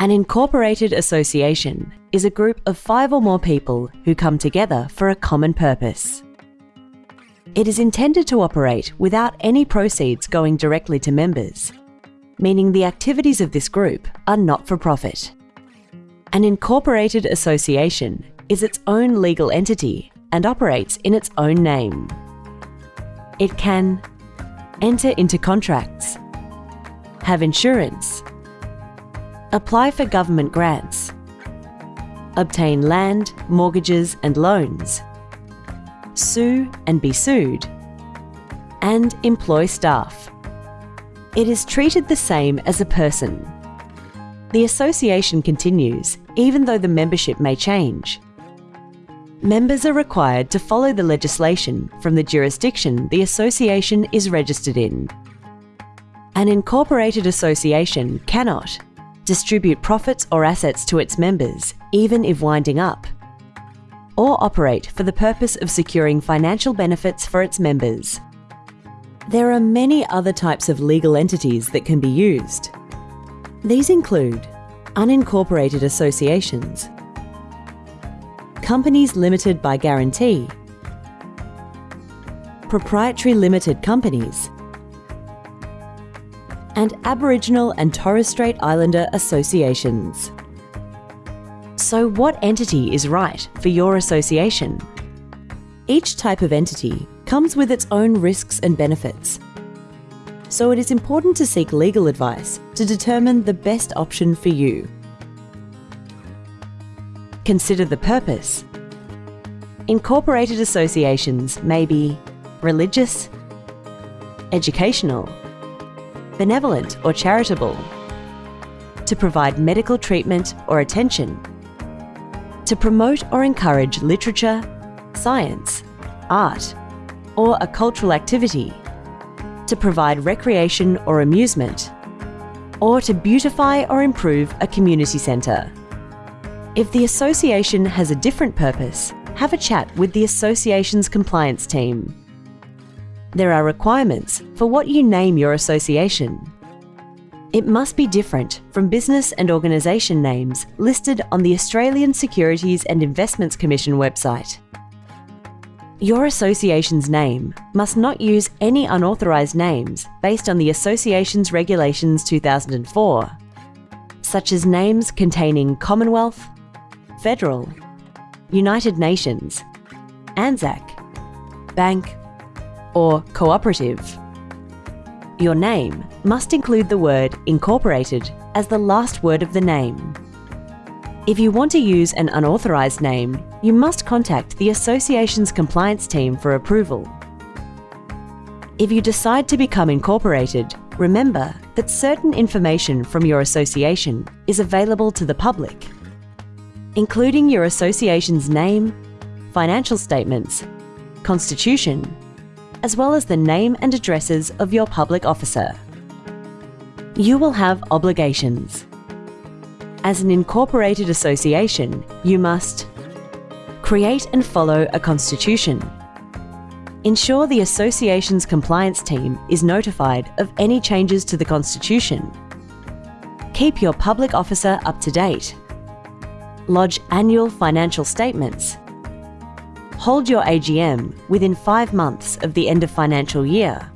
An incorporated association is a group of five or more people who come together for a common purpose. It is intended to operate without any proceeds going directly to members, meaning the activities of this group are not for profit. An incorporated association is its own legal entity and operates in its own name. It can enter into contracts, have insurance, apply for government grants, obtain land, mortgages and loans, sue and be sued, and employ staff. It is treated the same as a person. The association continues even though the membership may change. Members are required to follow the legislation from the jurisdiction the association is registered in. An incorporated association cannot distribute profits or assets to its members, even if winding up, or operate for the purpose of securing financial benefits for its members. There are many other types of legal entities that can be used. These include unincorporated associations, companies limited by guarantee, proprietary limited companies, and Aboriginal and Torres Strait Islander associations. So what entity is right for your association? Each type of entity comes with its own risks and benefits. So it is important to seek legal advice to determine the best option for you. Consider the purpose. Incorporated associations may be religious, educational, benevolent or charitable, to provide medical treatment or attention, to promote or encourage literature, science, art, or a cultural activity, to provide recreation or amusement, or to beautify or improve a community centre. If the association has a different purpose, have a chat with the association's compliance team. There are requirements for what you name your association. It must be different from business and organisation names listed on the Australian Securities and Investments Commission website. Your association's name must not use any unauthorised names based on the Associations Regulations 2004, such as names containing Commonwealth, Federal, United Nations, ANZAC, Bank, or cooperative. Your name must include the word incorporated as the last word of the name. If you want to use an unauthorised name, you must contact the association's compliance team for approval. If you decide to become incorporated, remember that certain information from your association is available to the public, including your association's name, financial statements, constitution, as well as the name and addresses of your public officer. You will have obligations. As an incorporated association, you must create and follow a constitution, ensure the association's compliance team is notified of any changes to the constitution, keep your public officer up to date, lodge annual financial statements, hold your AGM within five months of the end of financial year,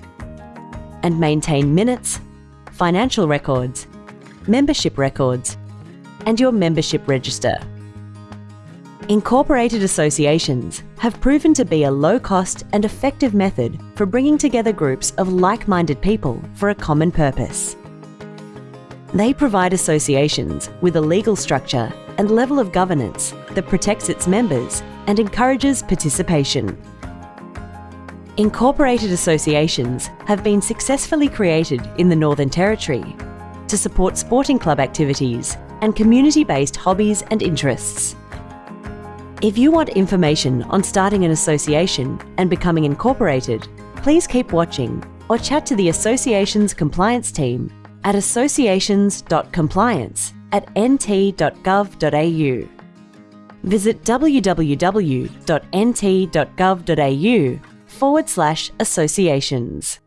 and maintain minutes, financial records, membership records, and your membership register. Incorporated associations have proven to be a low-cost and effective method for bringing together groups of like-minded people for a common purpose. They provide associations with a legal structure and level of governance that protects its members and encourages participation. Incorporated associations have been successfully created in the Northern Territory to support sporting club activities and community-based hobbies and interests. If you want information on starting an association and becoming incorporated, please keep watching or chat to the association's compliance team at associations.compliance at nt.gov.au. Visit www.nt.gov.au forward slash associations.